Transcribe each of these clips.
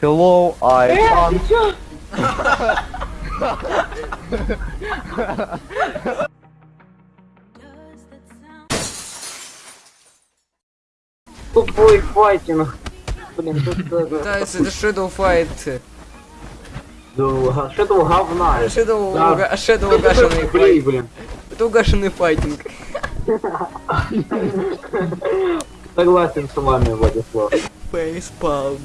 Hello, I Э, am... Тупой файтинг. Блин, тут даже... Да, это Shadow Fight. Это говна? Shadow, Shadow угашенный Блин, файт. блин. Это угашенный файтинг. Согласен с вами, Владислав. Фейспалм.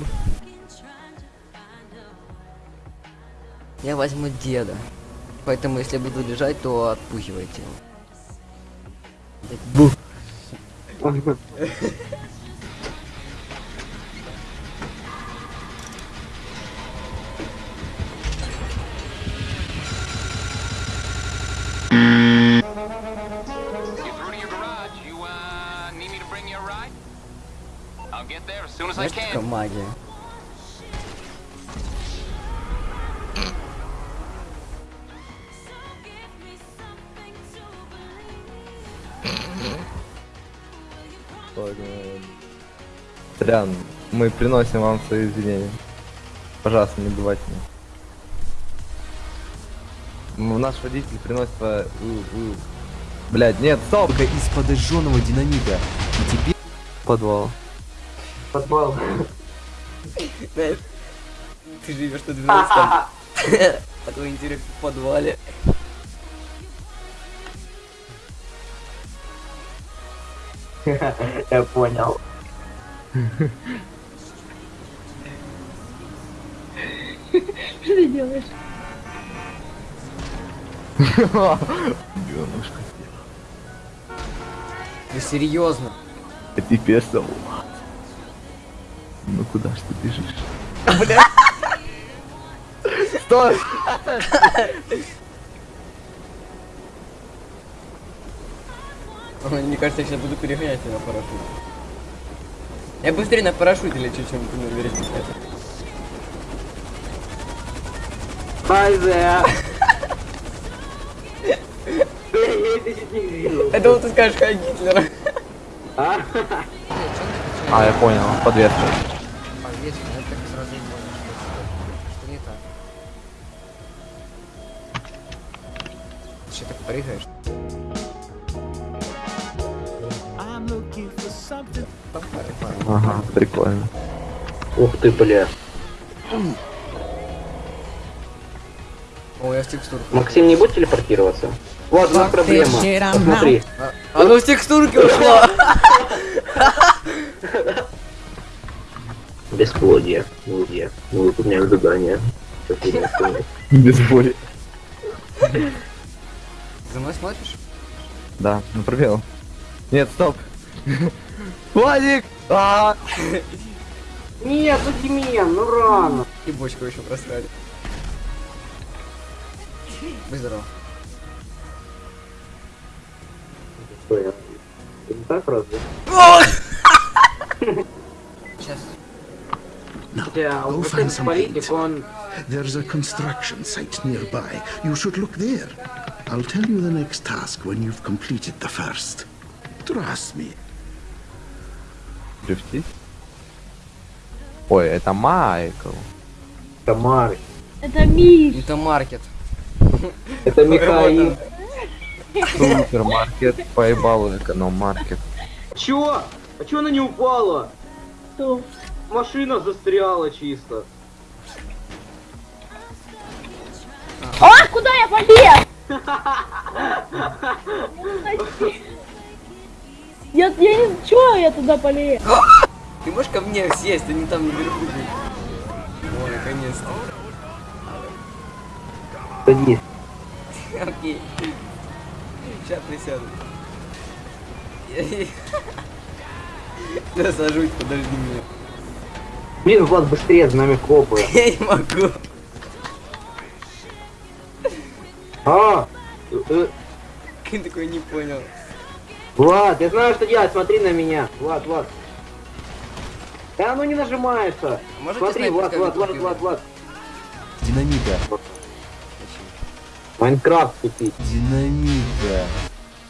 Я возьму деда. Поэтому если буду лежать, то отпугивайте его. Бу. You're through to Трян, мы приносим вам свои извинения. Пожалуйста, не бывайте. Наш водитель приносит... э, Блядь, нет, стоп! Из подожженного динамита. И теперь... Подвал. Подвал. Знаешь, ты живешь на 12 Такой интерес в подвале. Я понял. Что ты делаешь? Бёнушка. Ты серьезно? А теперь салат. Ну куда ж ты бежишь? Стой! Ой, Мне кажется, я сейчас буду перегонять на парашюте. Я быстрее на парашюте лечу, чем на there. Блин, я это вот ты скажешь Хай Гитлера. А? А, я понял, подвеска. Повесить, я так сразу Ага, прикольно. Ух ты, бля. О, я в текстурку. Максим, не будь телепортироваться? Вот у нас проблема. Посмотри. А ну в текстурке ушла! Бесплодие. Блудье. Мы выполняем задание. Без боли. За мной смотришь? Да, ну пробел. Нет, стоп. Владик! А! Нет, ну Демьян, ну рано. И бочку еще просрали. Будь здоров. Что я? Ты не так разве? Сейчас. Хотя Go вот find этот some политик, paint. он... There's a construction site nearby. You should look there. I'll tell you the next task when you've completed the first. Trust me. Дрифтить? Ой, это Майкл. Тамары. Это Миш. Это маркет. Это Михаил. Супермаркет, поебал эконом-маркет. Чё? А чё она не упала? Что? Машина застряла чисто. А, куда я полез? Я, я не... Чё я туда полез? Ты можешь ко мне сесть, а не там наверху быть? О, наконец-то. Садись. Окей. Сейчас присяду. Я сажусь, подожди меня. Блин, Влад, быстрее, за нами копы. Я не могу. А! э, э, Ты такой не понял. Влад, я знаю, что делать, смотри на меня. Влад, Влад. Да оно не нажимается. Можете Смотри, Влад, Влад, Влад, Влад, Влад. Динамита. Майнкрафт купить. Динамита.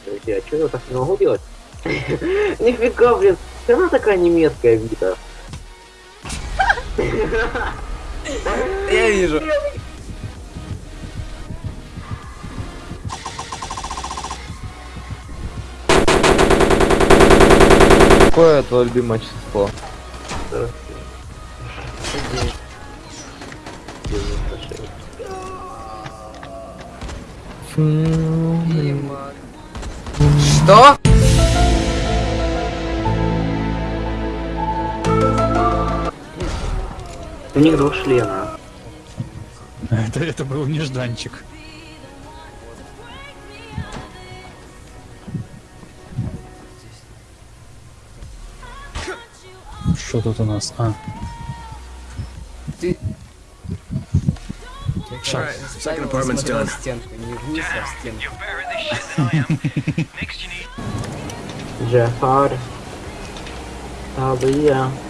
Подожди, а что я так не могу делать? Нифига, блин, она такая немецкая вида. Я вижу. Какое твое любимое число? Что? У них два члена. Это, это был нежданчик. Что тут у нас? А, Ты... Шаг. Second apartment's done. стенку, не вниз, а в стенку. Джафар. Талия.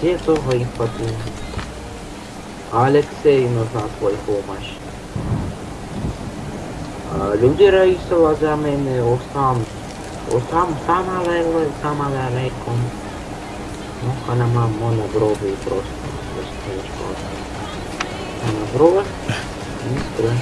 Где их подумал? Алексей нужна твоя помощь. А, Люди Раисова за мене Осам. Осам сама леве, сама левеком. Ну, она мама на брови просто. Она брови. Не строй.